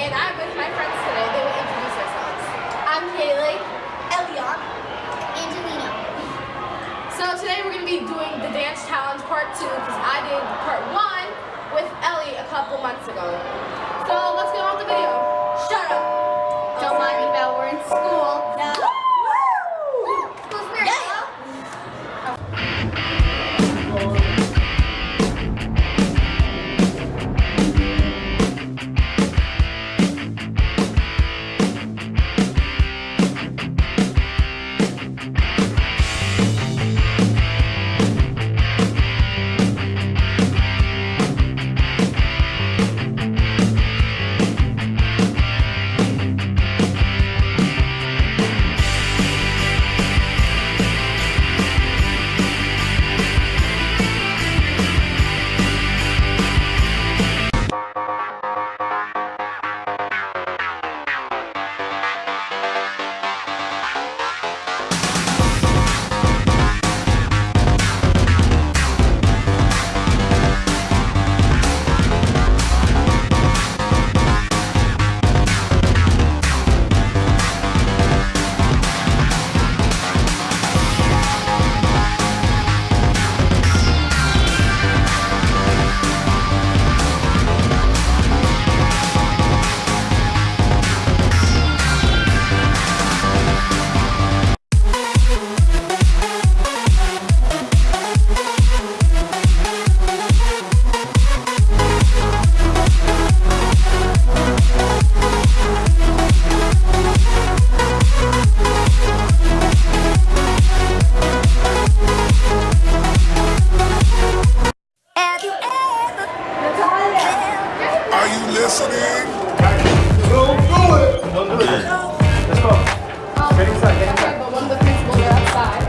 and I'm with my friends today. They will introduce themselves. I'm Kaylee, Elion, Angelina. So today we're going to be doing the dance challenge part two because I did part one with Ellie a couple months ago. So let's get from what? She said that I'm going to go inside.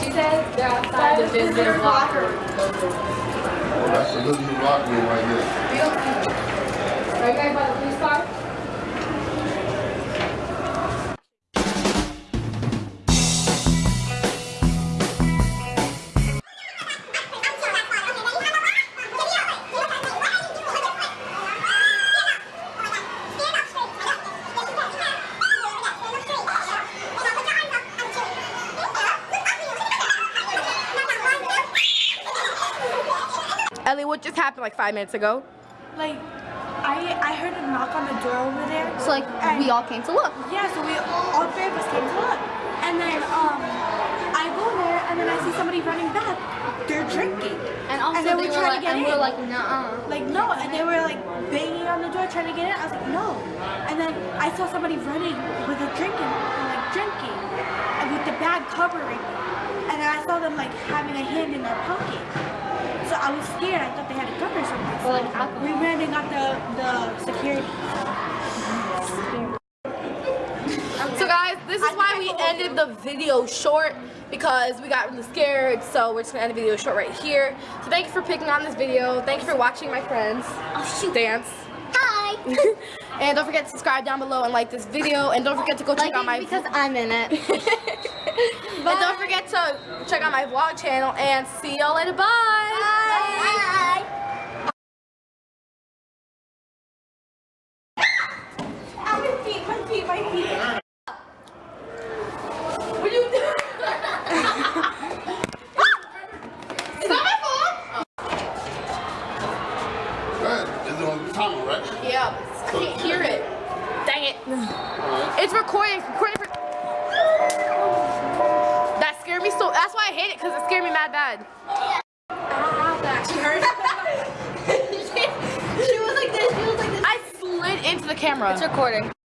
She said they're outside the visitor's locker. Oh, that's a little new locker room right there. We don't Ellie, what just happened like five minutes ago? like I I heard a knock on the door over there. So like we all came to look. Yeah, so we all three of us came to look. And then um I go there and then I see somebody running back. They're drinking. And also And then they we were tried to like, get and in. we're like, nah. Like no, and they were like banging on the door trying to get in. I was like, no. And then I saw somebody running with a drinking like drinking and with the bag covering. And then I saw them like having a hand in their pocket. I was scared. I thought they had a gun or something. So like, we ran and got the the security. So guys, this is why we ended the video short because we got really scared. So we're just gonna end the video short right here. So thank you for picking on this video. Thank you for watching my friends oh, dance. Hi. and don't forget to subscribe down below and like this video. And don't forget to go check like out my because I'm in it. and don't forget to check out my vlog channel. And see y'all later. Bye. Ah, my feet, my feet, my feet. What are you doing? Is that my phone? Right. Is it on the timer, right? Yeah, but I can't hear it. It's recording. recording for... That scared me so. That's why I hate it because it scared me mad bad. That she was like this, she was like this. I slid into the camera. It's recording.